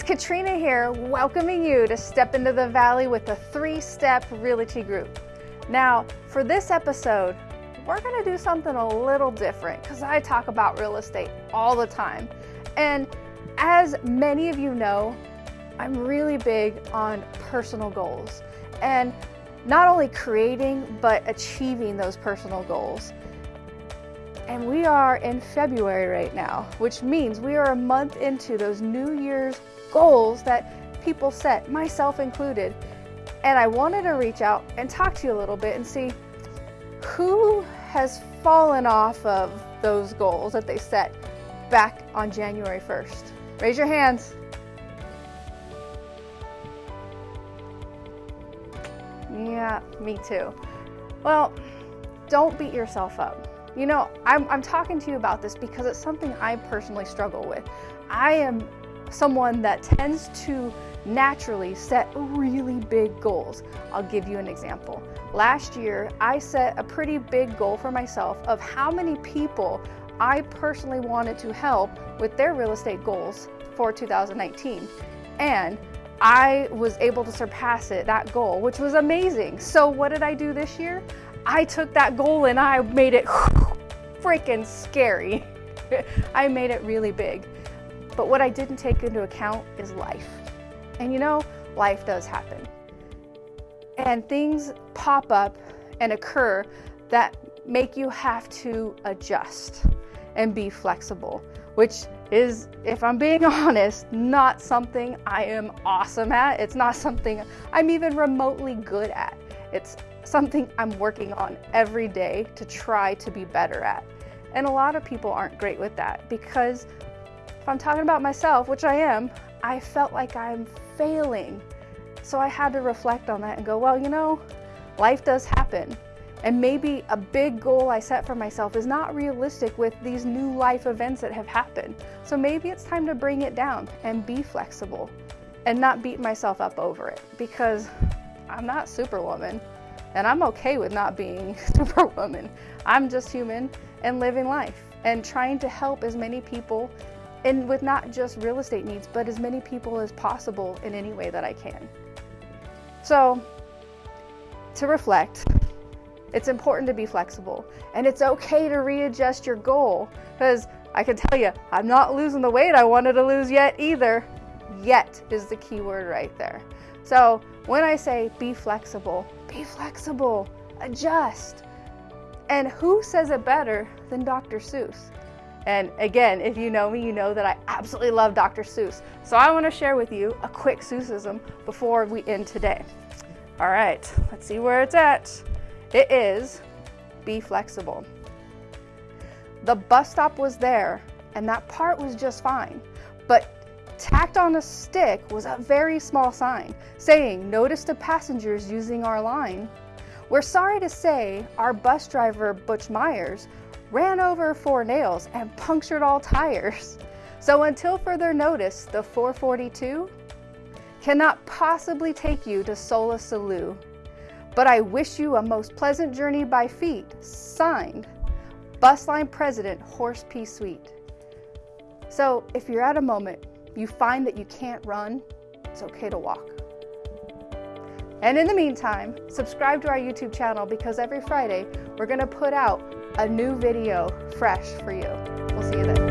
Katrina here, welcoming you to Step into the Valley with the Three Step Realty Group. Now, for this episode, we're gonna do something a little different because I talk about real estate all the time. And as many of you know, I'm really big on personal goals and not only creating, but achieving those personal goals. And we are in February right now, which means we are a month into those New Year's goals that people set, myself included. And I wanted to reach out and talk to you a little bit and see who has fallen off of those goals that they set back on January 1st. Raise your hands. Yeah, me too. Well, don't beat yourself up. You know, I'm, I'm talking to you about this because it's something I personally struggle with. I am someone that tends to naturally set really big goals. I'll give you an example. Last year, I set a pretty big goal for myself of how many people I personally wanted to help with their real estate goals for 2019. And I was able to surpass it, that goal, which was amazing. So what did I do this year? I took that goal and I made it freaking scary. I made it really big. But what I didn't take into account is life. And you know, life does happen. And things pop up and occur that make you have to adjust and be flexible, which is, if I'm being honest, not something I am awesome at. It's not something I'm even remotely good at. It's something I'm working on every day to try to be better at. And a lot of people aren't great with that because if I'm talking about myself, which I am, I felt like I'm failing. So I had to reflect on that and go, well, you know, life does happen. And maybe a big goal I set for myself is not realistic with these new life events that have happened. So maybe it's time to bring it down and be flexible and not beat myself up over it because I'm not superwoman and I'm okay with not being superwoman. I'm just human and living life and trying to help as many people and with not just real estate needs, but as many people as possible in any way that I can. So to reflect, it's important to be flexible and it's okay to readjust your goal because I can tell you, I'm not losing the weight I wanted to lose yet either. Yet is the key word right there. So when I say be flexible, be flexible, adjust. And who says it better than Dr. Seuss? And again, if you know me, you know that I absolutely love Dr. Seuss. So I want to share with you a quick Seussism before we end today. All right, let's see where it's at. It is be flexible. The bus stop was there and that part was just fine, but tacked on a stick was a very small sign saying, notice to passengers using our line. We're sorry to say our bus driver, Butch Myers, ran over four nails and punctured all tires. So until further notice, the 442 cannot possibly take you to Solla Sollew but I wish you a most pleasant journey by feet. Signed, Busline President Horace P. Sweet. So if you're at a moment, you find that you can't run, it's okay to walk. And in the meantime, subscribe to our YouTube channel because every Friday we're going to put out a new video fresh for you. We'll see you then.